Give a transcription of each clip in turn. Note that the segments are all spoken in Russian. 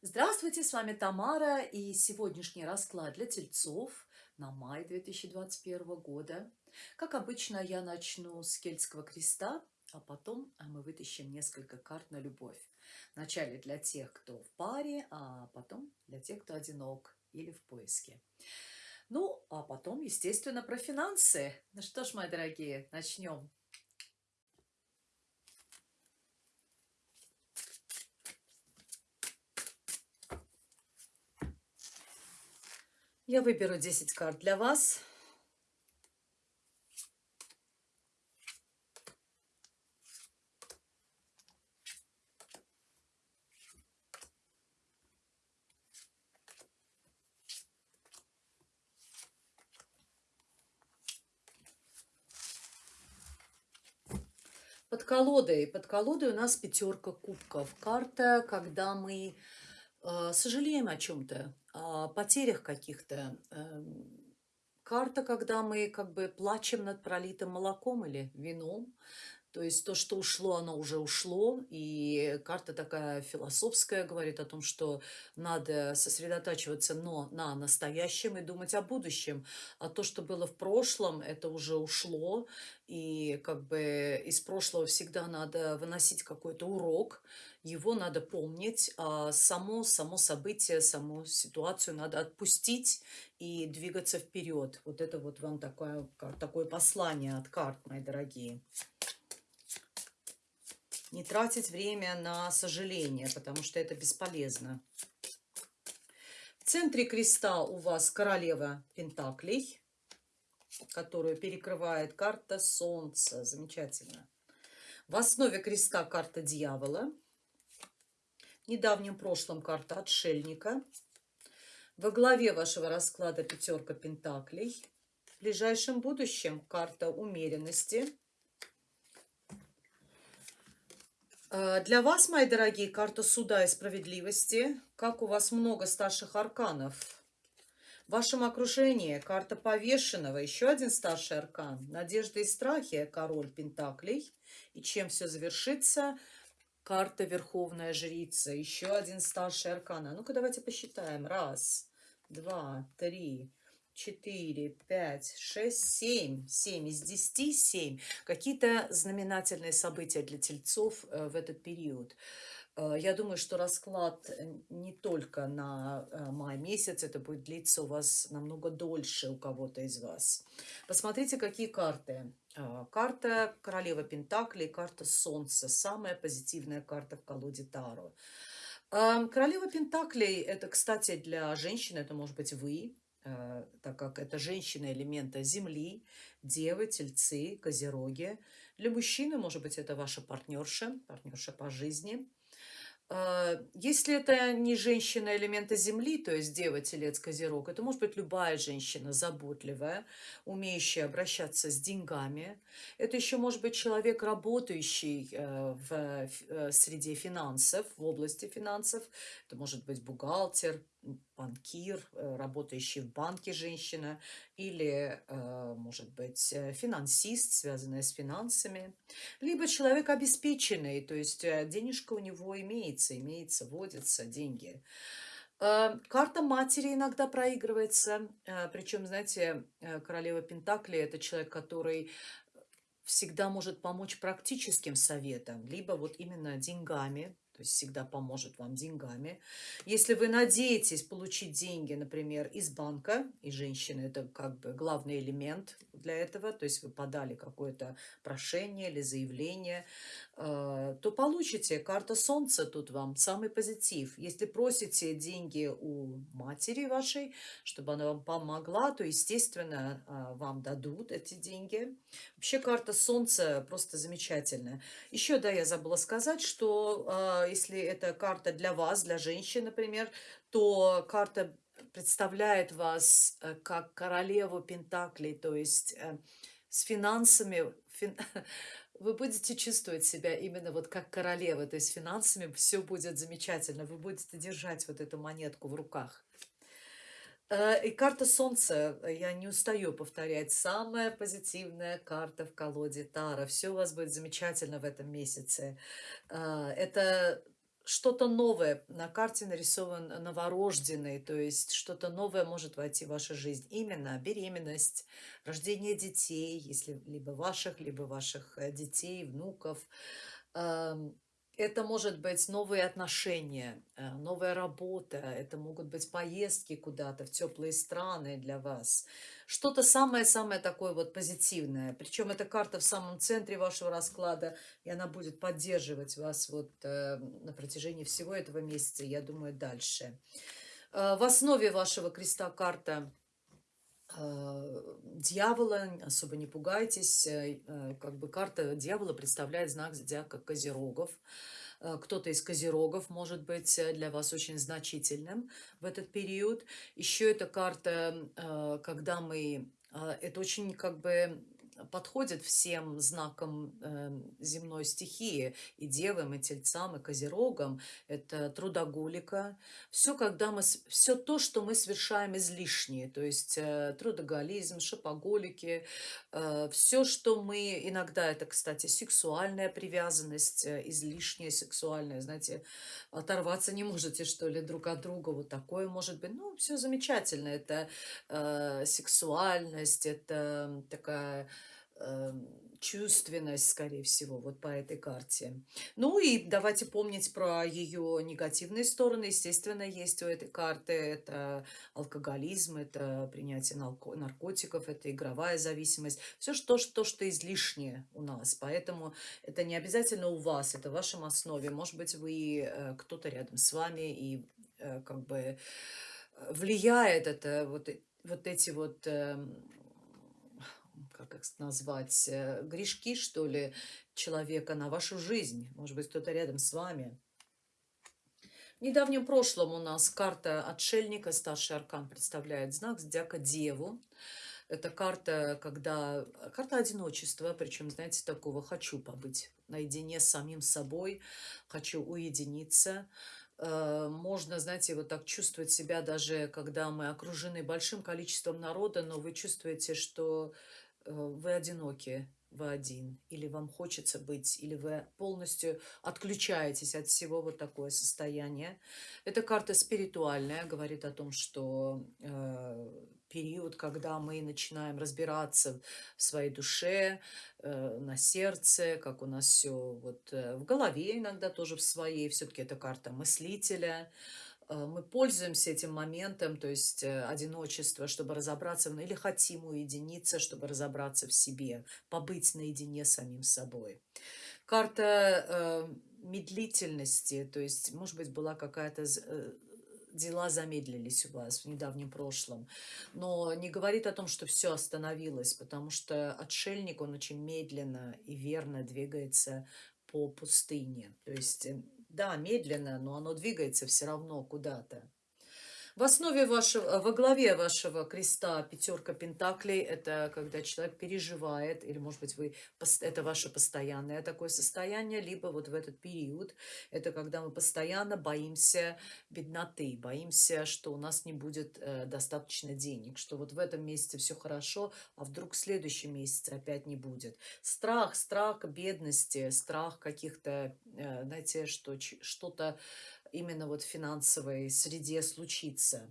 Здравствуйте, с вами Тамара и сегодняшний расклад для тельцов на май 2021 года. Как обычно, я начну с кельтского креста, а потом а, мы вытащим несколько карт на любовь. Вначале для тех, кто в паре, а потом для тех, кто одинок или в поиске. Ну, а потом, естественно, про финансы. Ну что ж, мои дорогие, начнем. Я выберу 10 карт для вас. Под колодой. Под колодой у нас пятерка кубков. Карта, когда мы э, сожалеем о чем-то, потерях каких-то. Э, карта, когда мы как бы плачем над пролитым молоком или вином. То есть то, что ушло, оно уже ушло. И карта такая философская, говорит о том, что надо сосредотачиваться но на настоящем и думать о будущем. А то, что было в прошлом, это уже ушло. И как бы из прошлого всегда надо выносить какой-то урок. Его надо помнить. А само, само событие, саму ситуацию надо отпустить и двигаться вперед. Вот это вот вам такое, такое послание от карт, мои дорогие не тратить время на сожаление, потому что это бесполезно. В центре креста у вас королева Пентаклей, которую перекрывает карта Солнца. Замечательно. В основе креста карта Дьявола. В недавнем прошлом карта Отшельника. Во главе вашего расклада пятерка Пентаклей. В ближайшем будущем карта умеренности – Э, для вас, мои дорогие, карта суда и справедливости. Как у вас много старших арканов. В вашем окружении карта повешенного, еще один старший аркан. Надежда и страхи, король Пентаклей. И чем все завершится? Карта Верховная Жрица, еще один старший аркан. А ну-ка давайте посчитаем. Раз, два, три, 4, 5, 6, 7. 7 из 10, 7. Какие-то знаменательные события для тельцов э, в этот период. Э, я думаю, что расклад э, не только на май месяц, это будет длиться у вас намного дольше у кого-то из вас. Посмотрите, какие карты. Карта Королева Пентакли и карта Солнца. Самая позитивная карта в колоде Таро. Королева Пентаклей, это, кстати, для женщин, это может быть вы, так как это женщина элемента Земли, Девы, Тельцы, Козероги. Для мужчины, может быть, это ваша партнерша, партнерша по жизни. Э, если это не женщина элемента Земли, то есть Дева, Телец, Козерог, это может быть любая женщина заботливая, умеющая обращаться с деньгами. Это еще может быть человек, работающий э, в среде финансов, в области финансов. Это может быть бухгалтер, банкир, э, работающий в банке женщина, или, э, может быть, э, финансист, связанный с финансами, либо человек обеспеченный, то есть денежка у него имеется, имеется, водятся деньги. Карта матери иногда проигрывается, причем, знаете, королева Пентакли – это человек, который всегда может помочь практическим советом, либо вот именно деньгами, то есть всегда поможет вам деньгами. Если вы надеетесь получить деньги, например, из банка, и женщины это как бы главный элемент для этого, то есть вы подали какое-то прошение или заявление, то получите. Карта Солнца тут вам самый позитив. Если просите деньги у матери вашей, чтобы она вам помогла, то, естественно, э, вам дадут эти деньги. Вообще карта Солнца просто замечательная. Еще, да, я забыла сказать, что э, если это карта для вас, для женщин, например, то карта представляет вас э, как королеву Пентаклей, то есть э, с финансами, фин... вы будете чувствовать себя именно вот как королева, то есть финансами все будет замечательно, вы будете держать вот эту монетку в руках. Э, и карта Солнца, я не устаю повторять, самая позитивная карта в колоде Тара. Все у вас будет замечательно в этом месяце. Это что-то новое. На карте нарисован новорожденный, то есть что-то новое может войти в вашу жизнь. Именно беременность, рождение детей, если либо ваших, либо ваших э, детей, внуков. Это может быть новые отношения, э, новая работа, это могут быть поездки куда-то в теплые страны для вас. Что-то самое-самое такое вот позитивное. Причем эта карта в самом центре вашего расклада, и она будет поддерживать вас вот э, на протяжении всего этого месяца, я думаю, дальше. Э, в основе вашего креста карта дьявола, особо не пугайтесь, как бы карта дьявола представляет знак зодиака Козерогов. Кто-то из козерогов может быть э, для вас очень значительным в этот период. Еще эта карта, когда мы... Это очень как бы подходит всем знакам э, земной стихии, и девам, и тельцам, и козерогам. Это трудоголика. Все, когда мы, все то, что мы совершаем излишнее, то есть э, трудоголизм, шопоголики, э, все, что мы, иногда это, кстати, сексуальная привязанность, э, излишняя сексуальная, знаете, оторваться не можете, что ли, друг от друга, вот такое может быть. Ну, все замечательно, это сексуальность, это такая Эм, чувственность, скорее всего, вот по этой карте. Ну и давайте помнить про ее негативные стороны. Естественно, есть у этой карты. Это алкоголизм, это принятие наркотиков, это игровая зависимость. Все что, что, что излишнее у нас. Поэтому это не обязательно у вас, это в вашем основе. Может быть, вы э, кто-то рядом с вами и э, как бы э, влияет это вот, вот эти вот эм, как их назвать, э, грешки, что ли, человека на вашу жизнь. Может быть, кто-то рядом с вами. В недавнем прошлом у нас карта отшельника, старший аркан представляет знак зодиака Деву. Это карта, когда... Карта одиночества, причем, знаете, такого «хочу побыть наедине с самим собой», «хочу уединиться». Э, можно, знаете, вот так чувствовать себя даже, когда мы окружены большим количеством народа, но вы чувствуете, что вы одиноки, вы один, или вам хочется быть, или вы полностью отключаетесь от всего вот такое состояние. Эта карта спиритуальная, говорит о том, что э, период, когда мы начинаем разбираться в своей душе, э, на сердце, как у нас все вот э, в голове иногда тоже в своей, все-таки это карта мыслителя, Э, мы пользуемся этим моментом, то есть э, одиночество, чтобы разобраться, ну, или хотим уединиться, чтобы разобраться в себе, побыть наедине с самим собой. Карта э, медлительности, то есть, может быть, была какая-то... Э, дела замедлились у вас в недавнем прошлом, но не говорит о том, что все остановилось, потому что отшельник, он очень медленно и верно двигается по пустыне. То есть да, медленно, но оно двигается все равно куда-то. В основе вашего, во главе вашего креста пятерка пентаклей – это когда человек переживает, или, может быть, вы, это ваше постоянное такое состояние, либо вот в этот период – это когда мы постоянно боимся бедноты, боимся, что у нас не будет э, достаточно денег, что вот в этом месяце все хорошо, а вдруг в следующем месяце опять не будет. Страх, страх бедности, страх каких-то, э, знаете, что что-то именно вот в финансовой среде случится.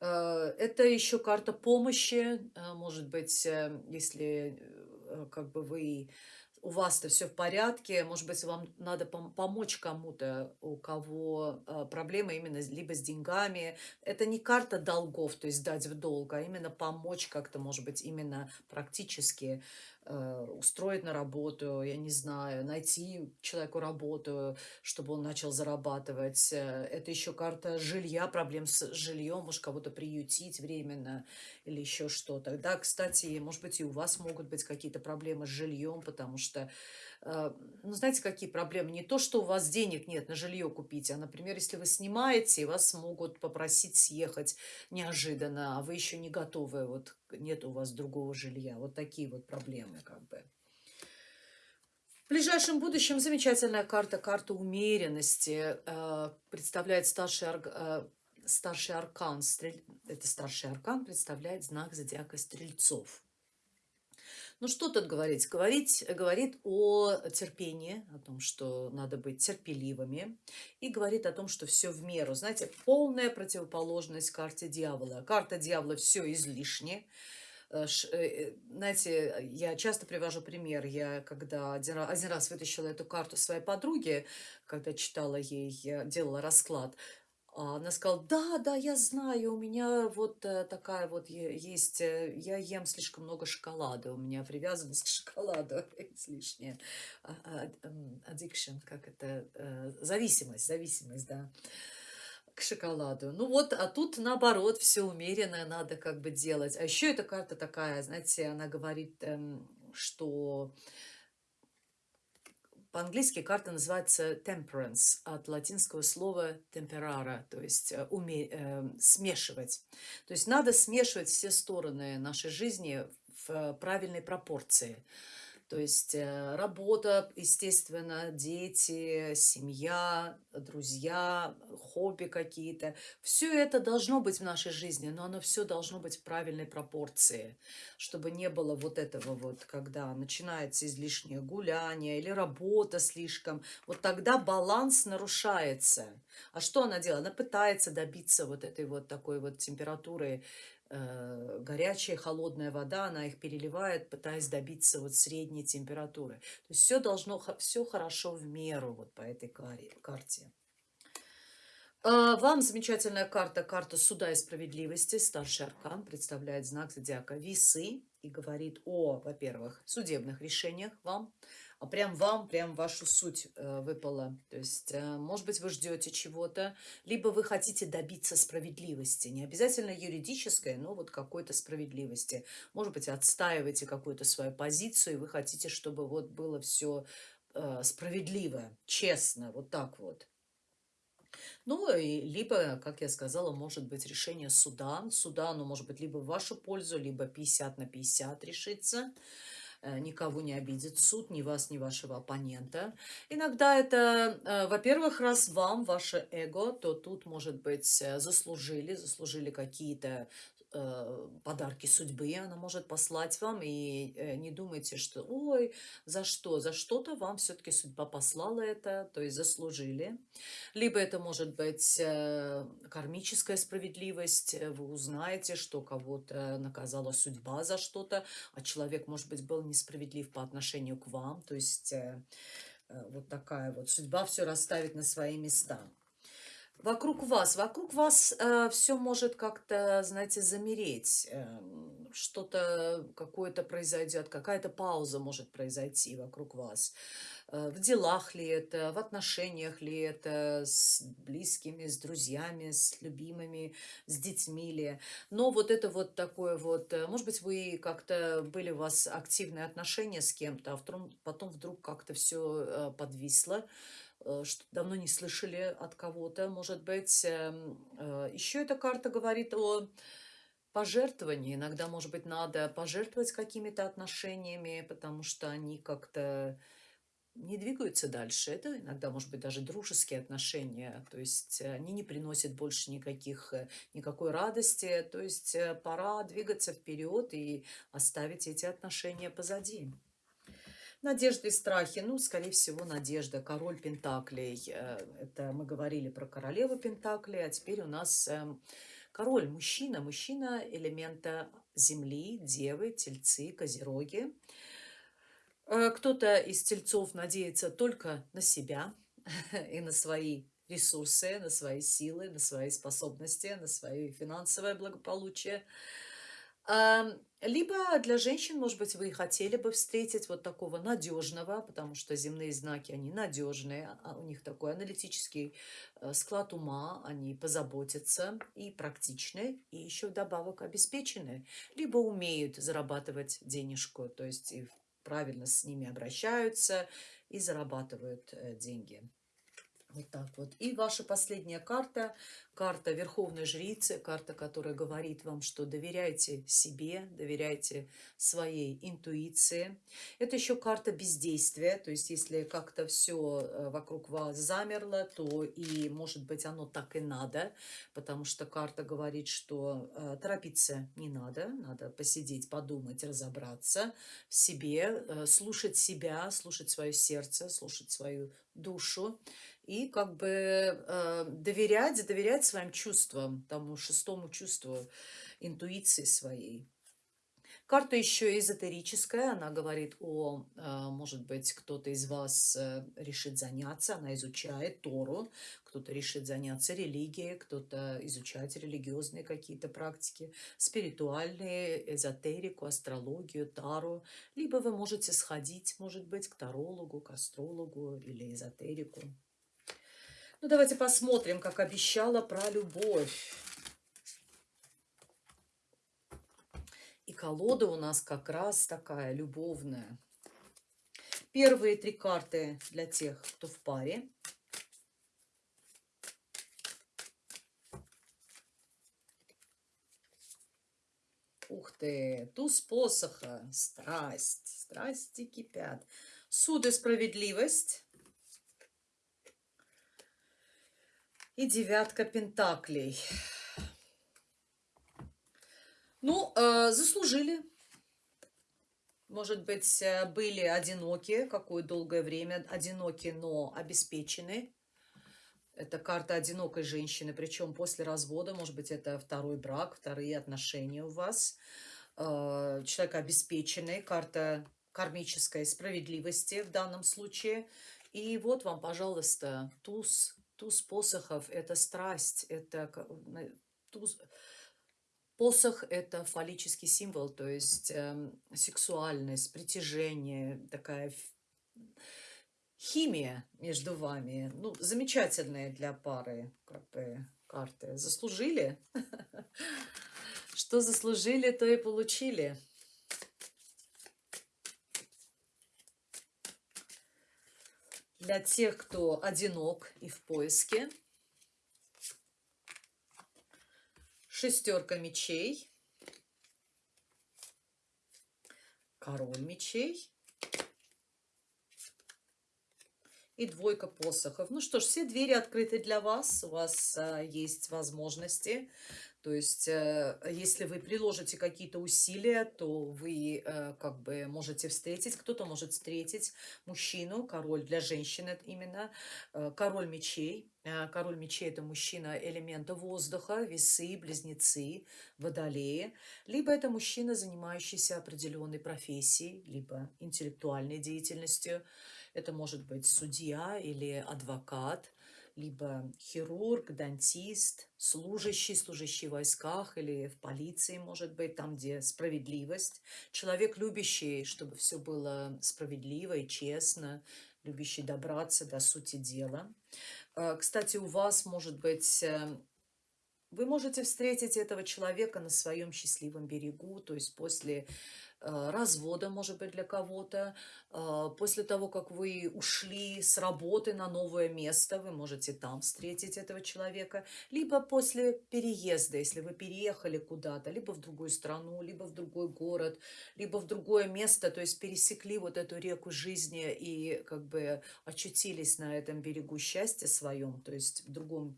Э, это еще карта помощи, э, может быть, э, если как бы вы у вас-то все в порядке, может быть, вам надо помочь кому-то, у кого проблемы именно либо с деньгами. Это не карта долгов, то есть дать в долг, а именно помочь как-то, может быть, именно практически устроить на работу, я не знаю, найти человеку работу, чтобы он начал зарабатывать. Э, это еще карта жилья, проблем с жильем, может кого-то приютить временно или еще что-то. Да, кстати, может быть, и у вас могут быть какие-то проблемы с жильем, потому что Э, ну, знаете, какие проблемы? Не то, что у вас денег нет на жилье купить, а, например, если вы снимаете, вас могут попросить съехать неожиданно, а вы еще не готовы, вот нет у вас другого жилья. Вот такие вот проблемы как бы. В ближайшем будущем замечательная карта, карта умеренности, э, представляет старший, э, старший аркан. Это старший аркан представляет знак зодиака стрельцов. Ну, что тут говорить? Говорить говорит о терпении, о том, что надо быть терпеливыми, и говорит о том, что все в меру. Знаете, полная противоположность карте дьявола. Карта дьявола все излишне. Э, э, знаете, я часто привожу пример. Я когда один раз, один раз вытащила эту карту своей подруги, когда читала ей, делала расклад, она сказала, да, да, я знаю, у меня вот э, такая вот есть, э, я ем слишком много шоколада, у меня привязанность к шоколаду излишняя. А, а, addiction, как это, э, зависимость, зависимость, да, к шоколаду. Ну вот, а тут наоборот, все умеренное надо как бы делать. А еще эта карта такая, знаете, она говорит, эм, что по-английски карта называется temperance, от латинского слова temperara, то есть э, уме, э, смешивать. То есть надо смешивать все стороны нашей жизни в э, правильной пропорции. То есть э, работа, естественно, дети, семья, друзья, хобби какие-то. Все это должно быть в нашей жизни, но оно все должно быть в правильной пропорции, чтобы не было вот этого вот, когда начинается излишнее гуляние или работа слишком. Вот тогда баланс нарушается. А что она делает? Она пытается добиться вот этой вот такой вот температуры горячая, холодная вода, она их переливает, пытаясь добиться вот средней температуры. То есть все должно, все хорошо в меру вот по этой карте. А, вам замечательная карта, карта суда и справедливости, старший аркан, представляет знак зодиака весы и говорит о, во-первых, судебных решениях вам, а прям вам, прям вашу суть э, выпала. То есть, э, может быть, вы ждете чего-то, либо вы хотите добиться справедливости. Не обязательно юридической, но вот какой-то справедливости. Может быть, отстаиваете какую-то свою позицию, и вы хотите, чтобы вот было все э, справедливо, честно, вот так вот. Ну, и либо, как я сказала, может быть решение суда. Суда, оно может быть либо в вашу пользу, либо 50 на 50 решится. Э, никого не обидит суд, ни вас, ни вашего оппонента. Иногда это, э, во-первых, раз вам, ваше эго, то тут, может быть, э, заслужили, заслужили какие-то подарки судьбы она может послать вам, и э, не думайте, что ой, за что, за что-то вам все-таки судьба послала это, то есть заслужили. Либо это может быть э, кармическая справедливость, вы узнаете, что кого-то наказала судьба за что-то, а человек, может быть, был несправедлив по отношению к вам, то есть э, э вот такая вот судьба все расставит на свои места вокруг вас. Вокруг вас э, все может как-то, знаете, замереть. Э, Что-то какое-то произойдет, какая-то пауза может произойти вокруг вас. Э, в делах ли это, в отношениях ли это, с близкими, с друзьями, с любимыми, с детьми ли. Но вот это вот такое вот, э, может быть, вы как-то были у вас активные отношения с кем-то, а потом вдруг как-то все э, подвисло что давно не слышали от кого-то, может быть. Эм, э, Еще эта карта говорит о пожертвовании. Иногда, может быть, надо пожертвовать какими-то отношениями, потому что они как-то не двигаются дальше. Это иногда, может быть, даже дружеские отношения. То есть они не приносят больше никаких, э, никакой радости. То есть пора двигаться вперед и оставить эти отношения позади. Надежды и страхи. Ну, скорее всего, надежда. Король Пентаклей. Э, это мы говорили про королеву Пентаклей, а теперь у нас эм, король, мужчина. Мужчина элемента земли, девы, тельцы, козероги. Э, кто-то из тельцов надеется только на себя и на свои ресурсы, на свои силы, на свои способности, на свое финансовое благополучие. Либо для женщин, может быть, вы хотели бы встретить вот такого надежного, потому что земные знаки, они надежные, а у них такой аналитический э, склад ума, они позаботятся и практичны, и еще вдобавок обеспечены, либо умеют зарабатывать денежку, то есть правильно с ними обращаются и зарабатывают э, деньги. Вот так вот. И ваша последняя карта, карта Верховной Жрицы, карта, которая говорит вам, что доверяйте себе, доверяйте своей интуиции. Это еще карта бездействия, то есть если как-то все э, вокруг вас замерло, то и, может быть, оно так и надо, потому что карта говорит, что э, торопиться не надо, надо посидеть, подумать, разобраться в себе, э, слушать себя, слушать свое сердце, слушать свою душу и как бы э, доверять, доверять своим чувствам, тому шестому чувству, интуиции своей. Карта еще эзотерическая, она говорит о, э, может быть, кто-то из вас э, решит заняться, она изучает Тору, кто-то решит заняться религией, кто-то изучать религиозные какие-то практики, спиритуальные, эзотерику, астрологию, тару. Либо вы можете сходить, может быть, к тарологу, к астрологу или эзотерику. Ну, давайте посмотрим, как обещала, про любовь. Колода у нас как раз такая любовная. Первые три карты для тех, кто в паре. Ух ты, туз посоха, страсть, страсти кипят. Суд и справедливость. и девятка пентаклей. Ну, э, заслужили. Может быть, э, были одиноки какое долгое время, одиноки, но обеспечены. Это карта одинокой женщины, причем после развода, может быть, это второй брак, вторые отношения у вас. Э, человек обеспеченный, карта кармической справедливости в данном случае. И вот вам, пожалуйста, туз Туз посохов – это страсть, это туз... Посох – это фаллический символ, то есть э, сексуальность, притяжение, такая химия между вами. Ну, замечательная для пары как бы, карты. Заслужили? Что заслужили, то и получили. для тех, кто одинок и в поиске. Шестерка мечей. Король мечей. И двойка посохов. Ну что ж, все двери открыты для вас. У вас а, есть возможности то есть, э, если вы приложите какие-то усилия, то вы э, как бы можете встретить, кто-то может встретить мужчину, король для женщины именно, э, король мечей. Король мечей – это мужчина элемента воздуха, весы, близнецы, водолеи. Либо это мужчина, занимающийся определенной профессией, либо интеллектуальной деятельностью. Это может быть судья или адвокат – либо хирург, дантист, служащий, служащий в войсках или в полиции, может быть, там, где справедливость. Человек, любящий, чтобы все было справедливо и честно, любящий добраться до сути дела. Э, кстати, у вас, может быть, э, вы можете встретить этого человека на своем счастливом берегу, то есть после Э, развода, может быть, для кого-то. Э, после того, как вы ушли с работы на новое место, вы можете там встретить этого человека. Либо после переезда, если вы переехали куда-то, либо в другую страну, либо в другой город, либо в другое место, то есть пересекли вот эту реку жизни и как бы очутились на этом берегу счастья своем, то есть в другом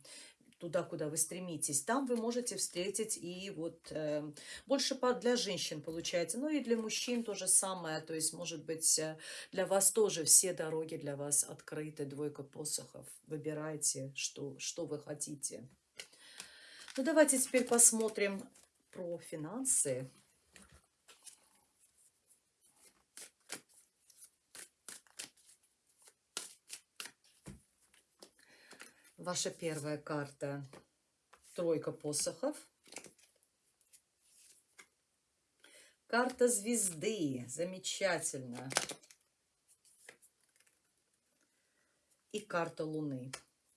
туда, куда вы стремитесь, там вы можете встретить и вот э, больше для женщин получается, ну и для мужчин то же самое, то есть может быть э, для вас тоже все дороги для вас открыты, двойка посохов, выбирайте, что, что вы хотите. Ну давайте теперь посмотрим про финансы. Ваша первая карта – тройка посохов. Карта звезды. Замечательно. И карта Луны.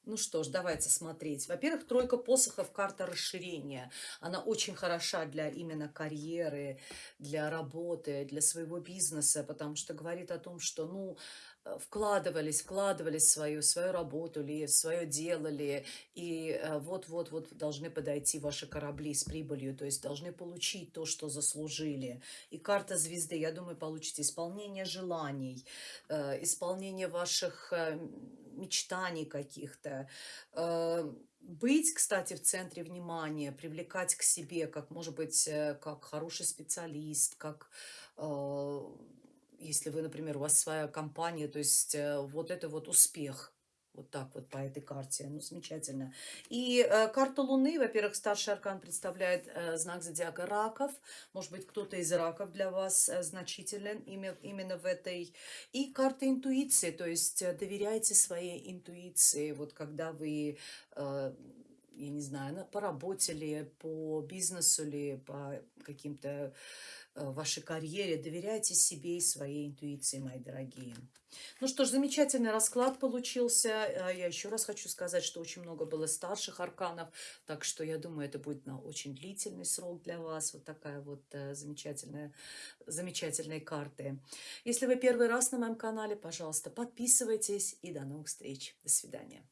Ну что ж, давайте смотреть. Во-первых, тройка посохов – карта расширения. Она очень хороша для именно карьеры, для работы, для своего бизнеса, потому что говорит о том, что, ну, э, вкладывались, вкладывались в свою, свою работу ли, свое дело ли, и э, вот-вот-вот должны подойти ваши корабли с прибылью, то есть должны получить то, что заслужили. И карта звезды, я думаю, получите исполнение желаний, э, исполнение ваших мечтаний каких-то, быть, кстати, в центре внимания, привлекать к себе, как, может быть, как хороший специалист, как если вы, например, у вас своя компания, то есть э, вот это вот успех. Вот так вот по этой карте. Ну, замечательно. И э, карта Луны, во-первых, старший аркан представляет э, знак зодиака раков. Может быть, кто-то из раков для вас э, значителен именно, именно в этой. И карта интуиции, то есть э, доверяйте своей интуиции. Вот когда вы... Э, я не знаю, по работе ли, по бизнесу ли, по каким-то Э, вашей карьере. Доверяйте себе и своей интуиции, мои дорогие. Ну что ж, замечательный расклад получился. Э, я еще раз хочу сказать, что очень много было старших арканов, так что я думаю, это будет на очень длительный срок для вас. Вот такая вот э, замечательная, замечательные карты. Если вы первый раз на моем канале, пожалуйста, подписывайтесь и до новых встреч. До свидания.